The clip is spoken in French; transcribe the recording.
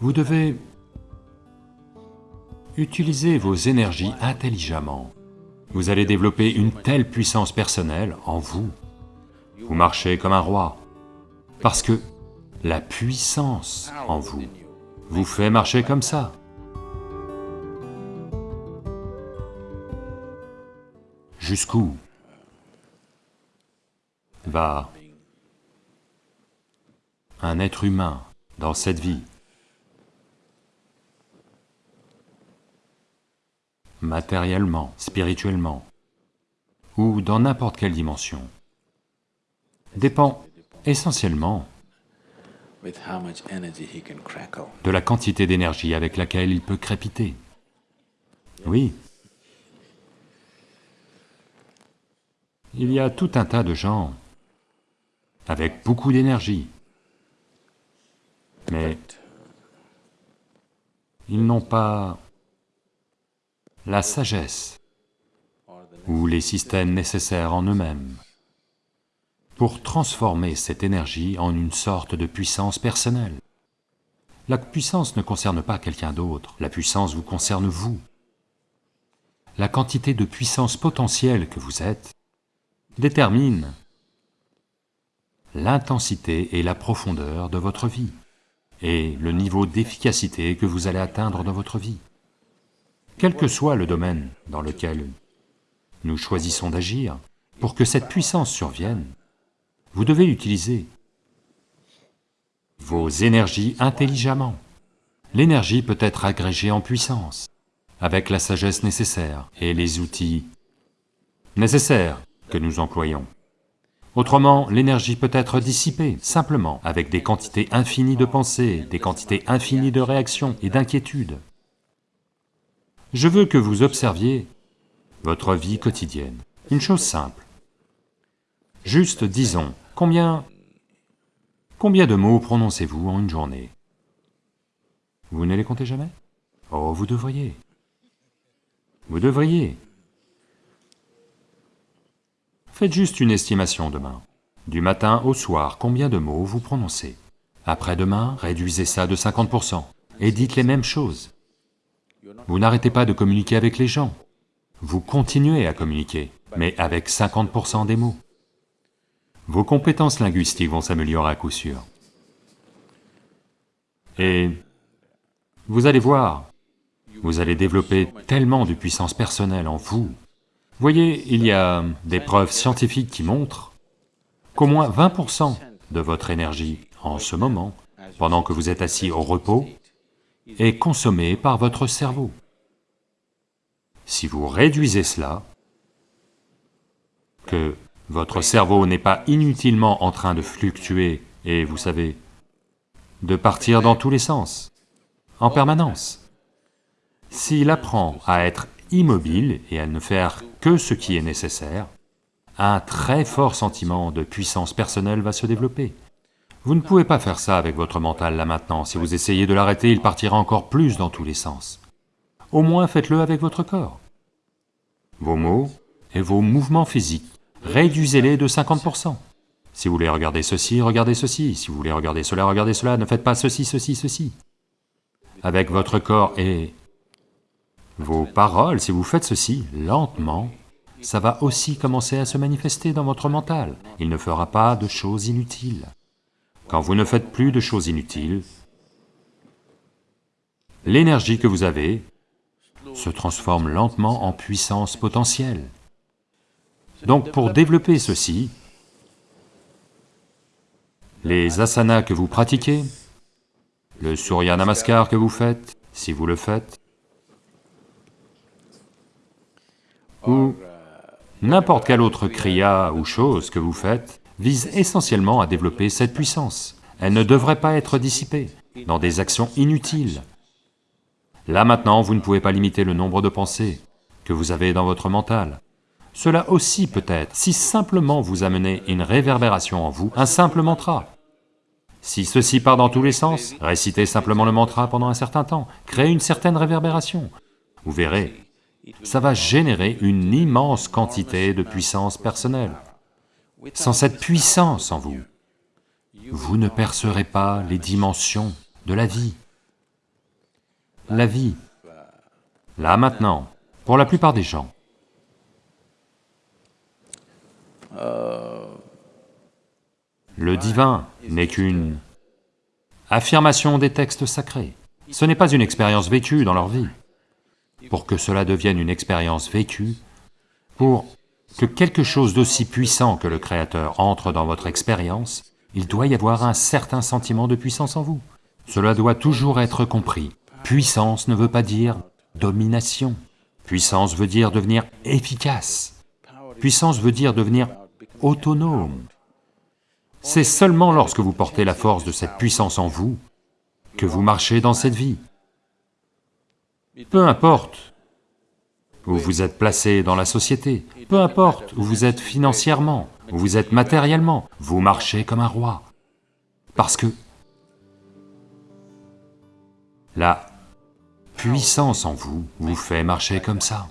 Vous devez utiliser vos énergies intelligemment. Vous allez développer une telle puissance personnelle en vous. Vous marchez comme un roi, parce que la puissance en vous vous fait marcher comme ça. Jusqu'où va un être humain dans cette vie? Matériellement, spirituellement, ou dans n'importe quelle dimension, dépend essentiellement de la quantité d'énergie avec laquelle il peut crépiter. Oui. Il y a tout un tas de gens avec beaucoup d'énergie, mais ils n'ont pas la sagesse ou les systèmes nécessaires en eux-mêmes pour transformer cette énergie en une sorte de puissance personnelle. La puissance ne concerne pas quelqu'un d'autre, la puissance vous concerne vous. La quantité de puissance potentielle que vous êtes détermine l'intensité et la profondeur de votre vie, et le niveau d'efficacité que vous allez atteindre dans votre vie. Quel que soit le domaine dans lequel nous choisissons d'agir, pour que cette puissance survienne, vous devez utiliser vos énergies intelligemment. L'énergie peut être agrégée en puissance, avec la sagesse nécessaire et les outils nécessaires que nous employons. Autrement, l'énergie peut être dissipée, simplement, avec des quantités infinies de pensées, des quantités infinies de réactions et d'inquiétudes. Je veux que vous observiez votre vie quotidienne, une chose simple. Juste disons, combien... combien de mots prononcez-vous en une journée? Vous ne les comptez jamais? Oh, vous devriez. Vous devriez. Faites juste une estimation demain. Du matin au soir, combien de mots vous prononcez? Après-demain, réduisez ça de 50% et dites les mêmes choses. Vous n'arrêtez pas de communiquer avec les gens. Vous continuez à communiquer, mais avec 50% des mots vos compétences linguistiques vont s'améliorer à coup sûr. Et vous allez voir, vous allez développer tellement de puissance personnelle en vous. Voyez, il y a des preuves scientifiques qui montrent qu'au moins 20% de votre énergie en ce moment, pendant que vous êtes assis au repos, est consommée par votre cerveau. Si vous réduisez cela, que votre cerveau n'est pas inutilement en train de fluctuer et, vous savez, de partir dans tous les sens, en permanence. S'il apprend à être immobile et à ne faire que ce qui est nécessaire, un très fort sentiment de puissance personnelle va se développer. Vous ne pouvez pas faire ça avec votre mental là maintenant, si vous essayez de l'arrêter, il partira encore plus dans tous les sens. Au moins faites-le avec votre corps. Vos mots et vos mouvements physiques réduisez-les de 50%. Si vous voulez regarder ceci, regardez ceci, si vous voulez regarder cela, regardez cela, ne faites pas ceci, ceci, ceci. Avec votre corps et vos paroles, si vous faites ceci lentement, ça va aussi commencer à se manifester dans votre mental. Il ne fera pas de choses inutiles. Quand vous ne faites plus de choses inutiles, l'énergie que vous avez se transforme lentement en puissance potentielle. Donc pour développer ceci, les asanas que vous pratiquez, le Surya Namaskar que vous faites, si vous le faites, ou n'importe quelle autre kriya ou chose que vous faites, vise essentiellement à développer cette puissance. Elle ne devrait pas être dissipée dans des actions inutiles. Là maintenant, vous ne pouvez pas limiter le nombre de pensées que vous avez dans votre mental. Cela aussi peut-être, si simplement vous amenez une réverbération en vous, un simple mantra. Si ceci part dans tous les sens, récitez simplement le mantra pendant un certain temps, créez une certaine réverbération. Vous verrez, ça va générer une immense quantité de puissance personnelle. Sans cette puissance en vous, vous ne percerez pas les dimensions de la vie. la vie, là maintenant, pour la plupart des gens. Le divin n'est qu'une affirmation des textes sacrés. Ce n'est pas une expérience vécue dans leur vie. Pour que cela devienne une expérience vécue, pour que quelque chose d'aussi puissant que le Créateur entre dans votre expérience, il doit y avoir un certain sentiment de puissance en vous. Cela doit toujours être compris. Puissance ne veut pas dire domination. Puissance veut dire devenir efficace. Puissance veut dire devenir autonome. C'est seulement lorsque vous portez la force de cette puissance en vous que vous marchez dans cette vie. Peu importe où vous êtes placé dans la société, peu importe où vous êtes financièrement, où vous êtes matériellement, vous marchez comme un roi. Parce que la puissance en vous vous fait marcher comme ça.